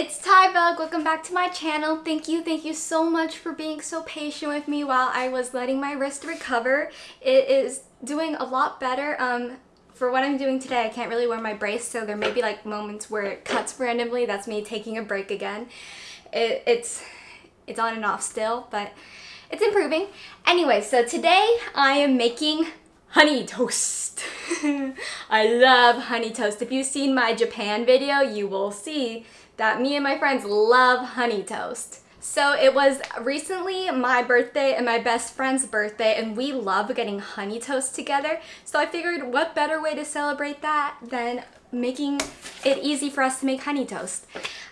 it's Tybug. Welcome back to my channel. Thank you, thank you so much for being so patient with me while I was letting my wrist recover. It is doing a lot better. Um, for what I'm doing today, I can't really wear my brace, so there may be like moments where it cuts randomly. That's me taking a break again. It, it's, it's on and off still, but it's improving. Anyway, so today I am making honey toast. I love honey toast. If you've seen my Japan video, you will see that me and my friends love honey toast. So it was recently my birthday and my best friend's birthday and we love getting honey toast together. So I figured what better way to celebrate that than making it easy for us to make honey toast.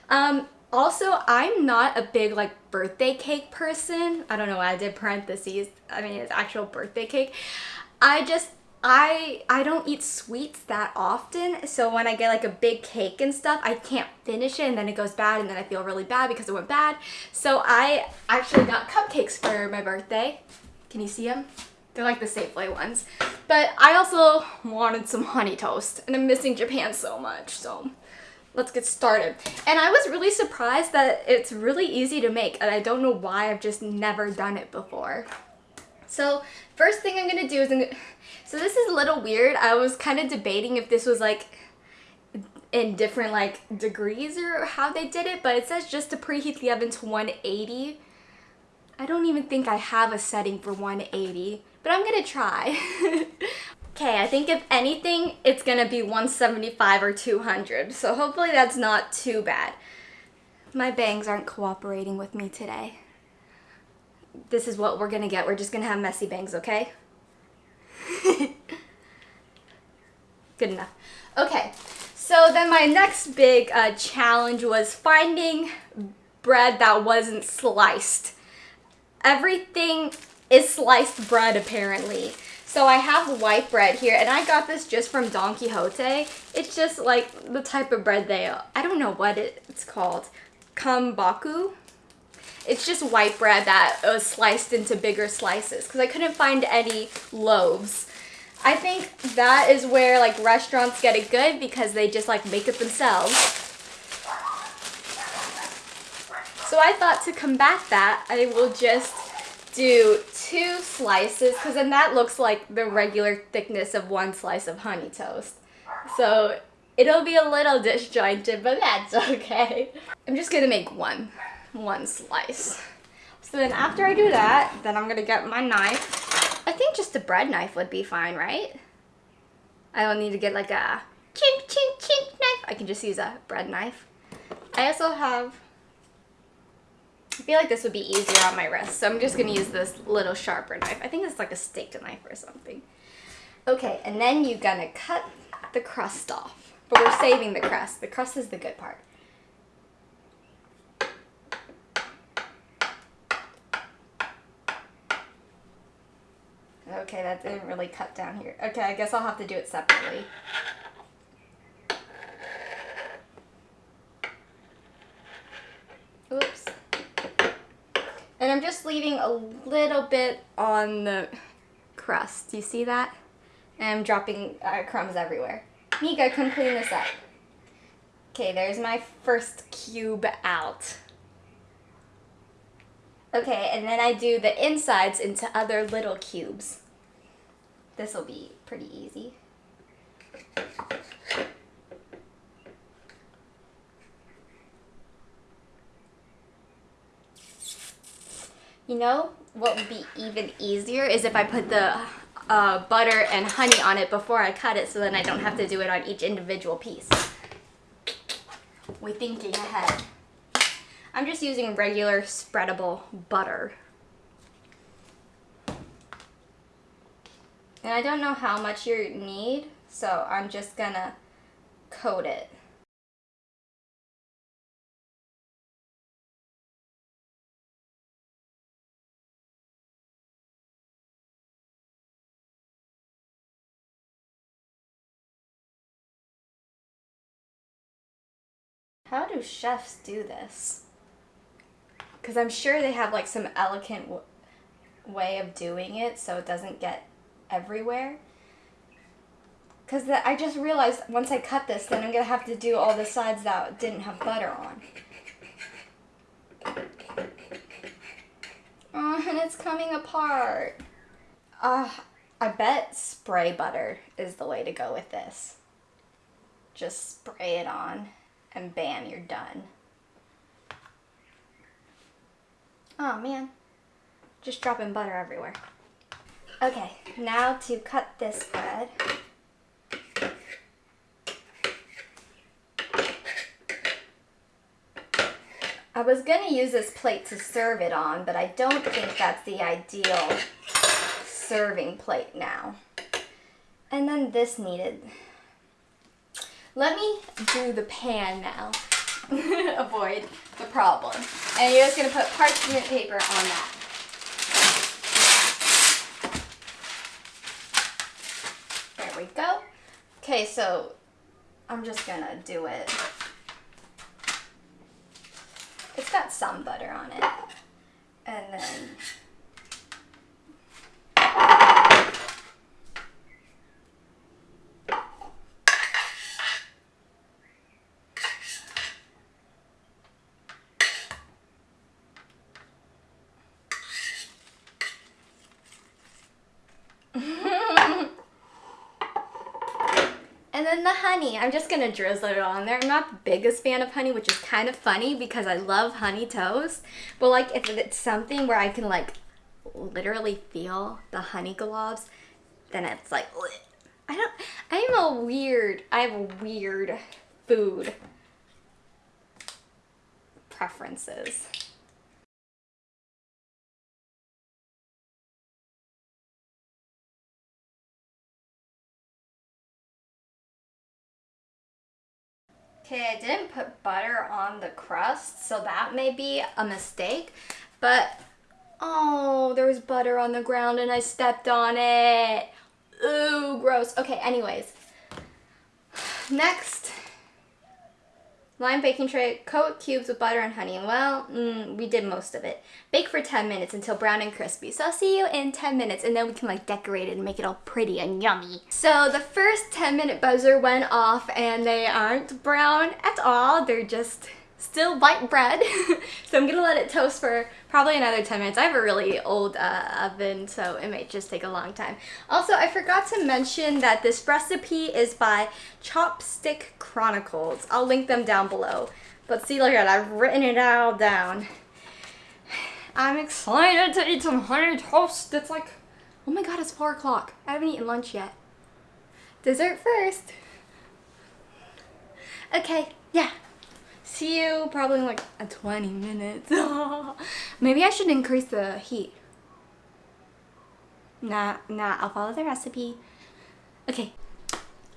Um, also, I'm not a big like birthday cake person. I don't know why I did parentheses. I mean, it's actual birthday cake. I just I I don't eat sweets that often so when I get like a big cake and stuff I can't finish it and then it goes bad and then I feel really bad because it went bad. So I actually got cupcakes for my birthday. Can you see them they're like the Safeway ones. But I also wanted some honey toast and I'm missing Japan so much so let's get started. And I was really surprised that it's really easy to make and I don't know why I've just never done it before. So first thing I'm gonna do is I'm gonna, so this is a little weird. I was kind of debating if this was like in different like degrees or how they did it, but it says just to preheat the oven to 180. I don't even think I have a setting for 180, but I'm gonna try. okay, I think if anything, it's gonna be 175 or 200, so hopefully that's not too bad. My bangs aren't cooperating with me today this is what we're gonna get. We're just gonna have messy bangs, okay? Good enough. Okay, so then my next big uh, challenge was finding bread that wasn't sliced. Everything is sliced bread apparently. So I have white bread here and I got this just from Don Quijote. It's just like the type of bread they, I don't know what it's called. Kambaku? It's just white bread that was sliced into bigger slices because I couldn't find any loaves. I think that is where like restaurants get it good because they just like make it themselves. So I thought to combat that, I will just do two slices because then that looks like the regular thickness of one slice of honey toast. So it'll be a little disjointed, but that's okay. I'm just gonna make one one slice. So then after I do that, then I'm gonna get my knife. I think just a bread knife would be fine, right? I don't need to get like a chink chink chink knife. I can just use a bread knife. I also have, I feel like this would be easier on my wrist. So I'm just gonna use this little sharper knife. I think it's like a steak knife or something. Okay, and then you're gonna cut the crust off. But we're saving the crust. The crust is the good part. Okay, that didn't really cut down here. Okay, I guess I'll have to do it separately. Oops. And I'm just leaving a little bit on the crust. Do you see that? And I'm dropping uh, crumbs everywhere. Mika, come clean this up. Okay, there's my first cube out. Okay, and then I do the insides into other little cubes. This will be pretty easy. You know what would be even easier is if I put the uh, butter and honey on it before I cut it so then I don't have to do it on each individual piece. We're thinking ahead. I'm just using regular spreadable butter. And I don't know how much you need, so I'm just gonna coat it. How do chefs do this? because I'm sure they have like some elegant way of doing it so it doesn't get everywhere. Because I just realized once I cut this, then I'm going to have to do all the sides that didn't have butter on. Oh, and it's coming apart. Uh, I bet spray butter is the way to go with this. Just spray it on and bam, you're done. Oh man, just dropping butter everywhere. Okay, now to cut this bread. I was gonna use this plate to serve it on, but I don't think that's the ideal serving plate now. And then this needed. Let me do the pan now. Avoid the problem. And you're just gonna put parchment paper on that. There we go. Okay, so I'm just gonna do it. It's got some butter on it. And then And then the honey, I'm just gonna drizzle it on there. I'm not the biggest fan of honey, which is kind of funny because I love honey toast. But like if it's something where I can like literally feel the honey globs, then it's like, I don't, I'm a weird, I have a weird food preferences. Okay, I didn't put butter on the crust, so that may be a mistake. But, oh, there was butter on the ground and I stepped on it. Ooh, gross. Okay, anyways. Next, Line baking tray, coat cubes with butter and honey. Well, mm, we did most of it. Bake for 10 minutes until brown and crispy. So I'll see you in 10 minutes and then we can like decorate it and make it all pretty and yummy. So the first 10 minute buzzer went off and they aren't brown at all. They're just still white bread. so I'm gonna let it toast for probably another 10 minutes. I have a really old uh, oven, so it might just take a long time. Also, I forgot to mention that this recipe is by Chopstick Chronicles. I'll link them down below. But see, look at I've written it all down. I'm excited to eat some honey toast. It's like, oh my god, it's 4 o'clock. I haven't eaten lunch yet. Dessert first. Okay, yeah, See you probably in like a 20 minutes. Maybe I should increase the heat. Nah, nah, I'll follow the recipe. Okay.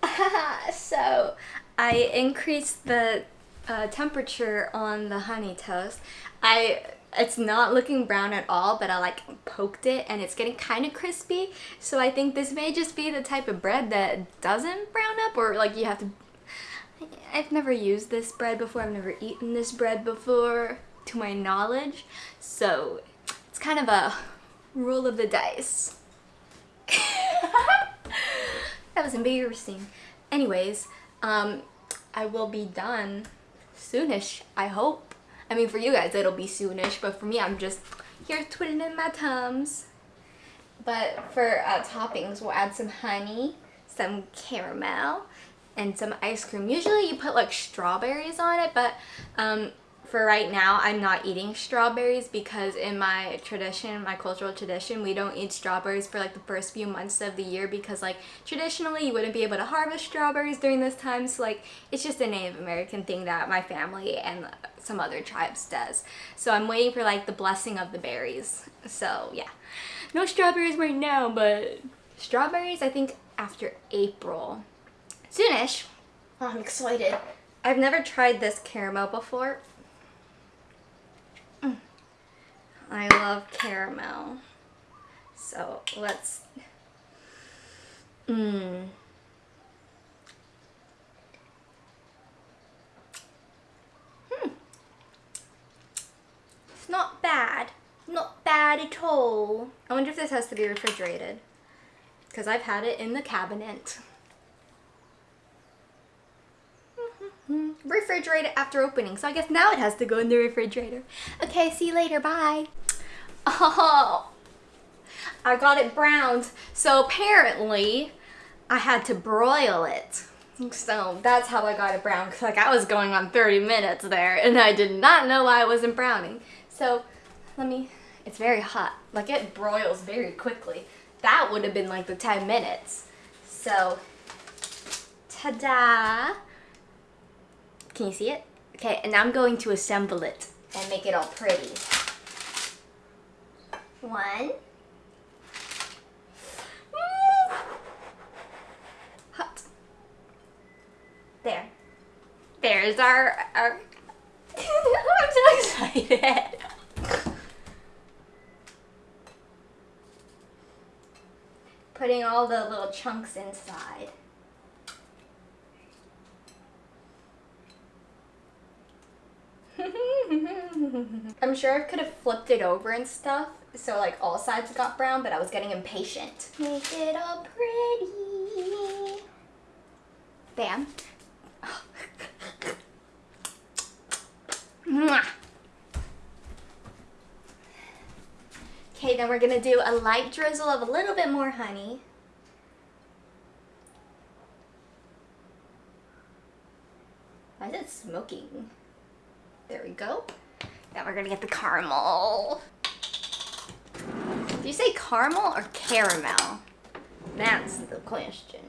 so, I increased the uh, temperature on the honey toast. I it's not looking brown at all but I like poked it and it's getting kind of crispy so I think this may just be the type of bread that doesn't brown up or like you have to I've never used this bread before. I've never eaten this bread before, to my knowledge. So it's kind of a roll of the dice. that was embarrassing. Anyways, um, I will be done soonish, I hope. I mean, for you guys, it'll be soonish, but for me, I'm just here twiddling my thumbs. But for uh, toppings, we'll add some honey, some caramel, and some ice cream. Usually you put like strawberries on it, but um, for right now I'm not eating strawberries because in my tradition, my cultural tradition, we don't eat strawberries for like the first few months of the year because like traditionally you wouldn't be able to harvest strawberries during this time. So like it's just a Native American thing that my family and some other tribes does. So I'm waiting for like the blessing of the berries. So yeah, no strawberries right now, but strawberries I think after April soonish. Oh, I'm excited. I've never tried this caramel before. Mm. I love caramel. So let's... Mmm. Hmm. It's not bad. Not bad at all. I wonder if this has to be refrigerated. Because I've had it in the cabinet. Refrigerate it after opening. So I guess now it has to go in the refrigerator. Okay, see you later. Bye. Oh, I got it browned. So apparently I had to broil it. So that's how I got it brown. Cause like I was going on 30 minutes there and I did not know why I wasn't browning. So let me, it's very hot. Like it broils very quickly. That would have been like the 10 minutes. So, ta-da. Can you see it? Okay, and I'm going to assemble it and make it all pretty. One. Mm. Hot. There. There's our, our I'm so excited. Putting all the little chunks inside. I'm sure I could have flipped it over and stuff, so like all sides got brown, but I was getting impatient. Make it all pretty. Bam. Okay, then we're gonna do a light drizzle of a little bit more honey. Why is it smoking? There we go. Then we're gonna get the caramel. Do you say caramel or caramel? That's the question.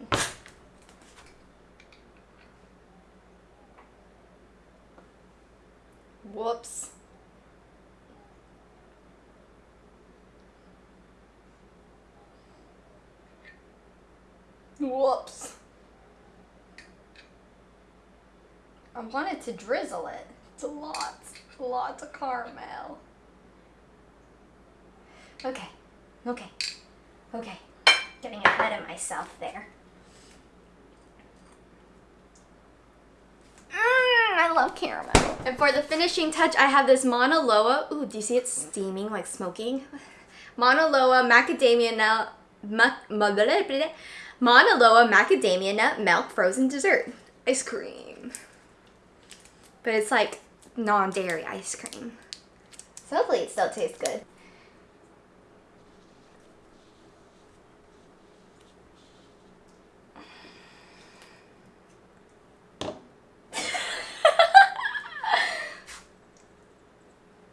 Whoops. Whoops. I wanted to drizzle it. It's a lot, lots of caramel. Okay, okay, okay. Getting ahead of myself there. Mmm, I love caramel. And for the finishing touch, I have this Mauna Loa. Ooh, do you see it steaming, like smoking? Mauna Loa macadamia nut, ma, ma, Mauna Loa macadamia nut milk frozen dessert. Ice cream. But it's like non-dairy ice cream. So hopefully it still tastes good.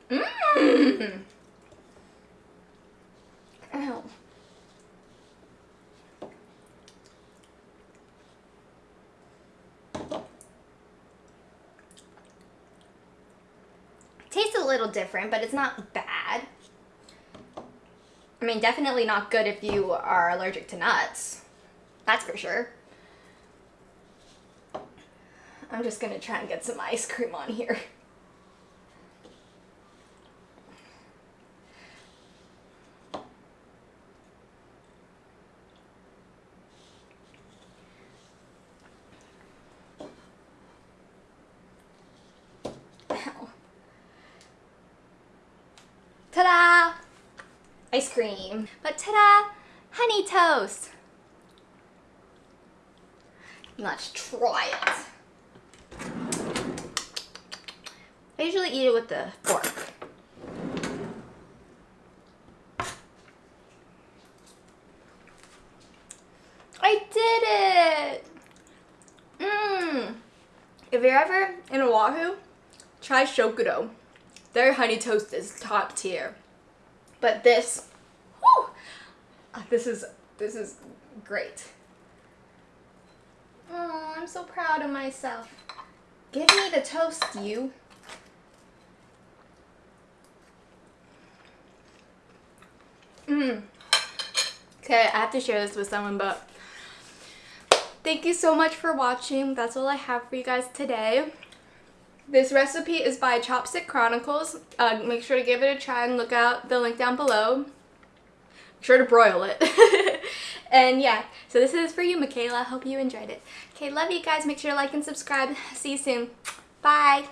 Mmm. Ow. Tastes a little different, but it's not bad. I mean, definitely not good if you are allergic to nuts. That's for sure. I'm just gonna try and get some ice cream on here. Ta-da! Ice cream. But ta-da! Honey toast. Let's try it. I usually eat it with the fork. I did it! Mmm. If you're ever in Oahu, try Shokudo. Their honey toast is top tier. But this, whew, uh, this is, this is great. Oh, I'm so proud of myself. Give me the toast, you. Mmm. Okay, I have to share this with someone, but thank you so much for watching. That's all I have for you guys today. This recipe is by Chopstick Chronicles. Uh, make sure to give it a try and look out the link down below. Make sure to broil it. and yeah, so this is for you, Michaela. Hope you enjoyed it. Okay, love you guys. Make sure to like and subscribe. See you soon. Bye.